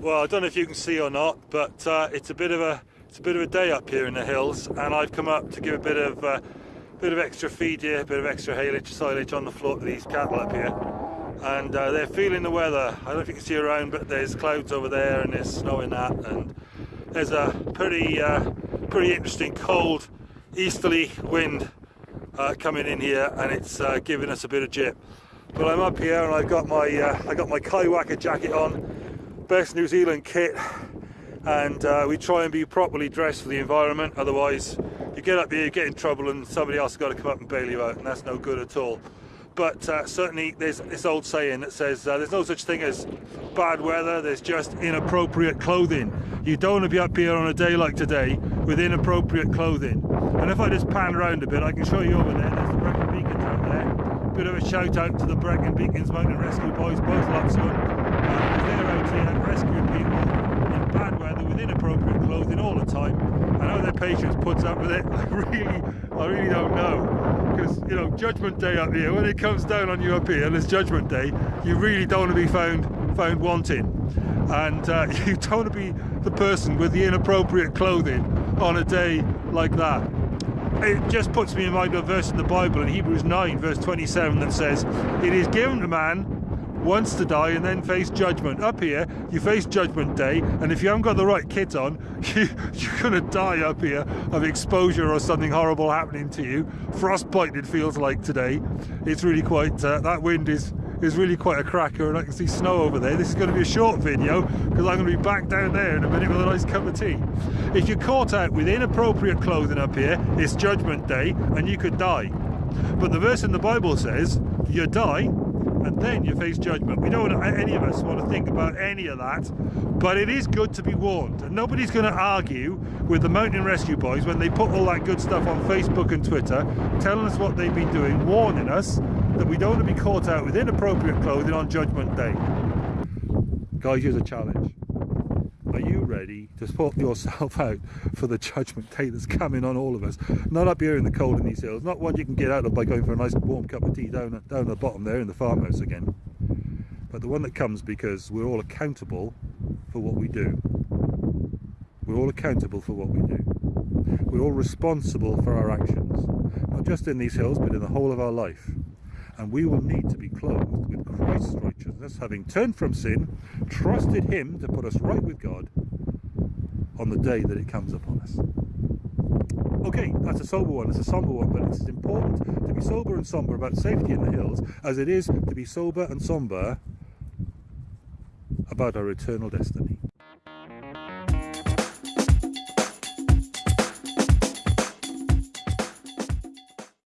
Well, I don't know if you can see or not, but uh, it's a bit of a it's a bit of a day up here in the hills, and I've come up to give a bit of uh, bit of extra feed here, a bit of extra haylage, silage on the floor to these cattle up here, and uh, they're feeling the weather. I don't know if you can see around, but there's clouds over there, and there's snow in that, and there's a pretty uh, pretty interesting cold easterly wind uh, coming in here, and it's uh, giving us a bit of jip. But I'm up here, and I've got my I got my Kaiwaka jacket on best New Zealand kit and uh, we try and be properly dressed for the environment otherwise you get up here you get in trouble and somebody else has got to come up and bail you out and that's no good at all. But uh, certainly there's this old saying that says uh, there's no such thing as bad weather there's just inappropriate clothing. You don't want to be up here on a day like today with inappropriate clothing. And if I just pan around a bit I can show you over there there's the Brecon Beacons out there. Bit of a shout out to the Brecon Beacons Mountain Rescue Boys both lots of them they're out here rescuing people in bad weather with inappropriate clothing all the time. I know their patience puts up with it. I really, I really don't know. Because, you know, Judgment Day up here, when it comes down on you up here, and it's Judgment Day, you really don't want to be found found wanting. And uh, you don't want to be the person with the inappropriate clothing on a day like that. It just puts me in mind of a verse in the Bible in Hebrews 9 verse 27 that says, It is given to man once to die and then face judgment. Up here, you face judgment day, and if you haven't got the right kit on, you, you're going to die up here of exposure or something horrible happening to you. Frostbite, it feels like today. It's really quite, uh, that wind is is really quite a cracker and I can see snow over there. This is going to be a short video because I'm going to be back down there in a minute with a nice cup of tea. If you're caught out with inappropriate clothing up here, it's judgment day and you could die. But the verse in the Bible says, you die and then you face judgment. We don't want any of us want to think about any of that, but it is good to be warned. And nobody's going to argue with the mountain rescue boys when they put all that good stuff on Facebook and Twitter, telling us what they've been doing, warning us that we don't want to be caught out with inappropriate clothing on Judgment Day. Guys, here's a challenge. Are you ready to sort yourself out for the judgment day that's coming on all of us? Not up here in the cold in these hills, not one you can get out of by going for a nice warm cup of tea down, down at the bottom there in the farmhouse again. But the one that comes because we're all accountable for what we do. We're all accountable for what we do. We're all responsible for our actions, not just in these hills, but in the whole of our life and we will need to be clothed Christ's righteousness, having turned from sin, trusted him to put us right with God on the day that it comes upon us. Okay, that's a sober one, it's a somber one, but it's as important to be sober and somber about safety in the hills as it is to be sober and somber about our eternal destiny.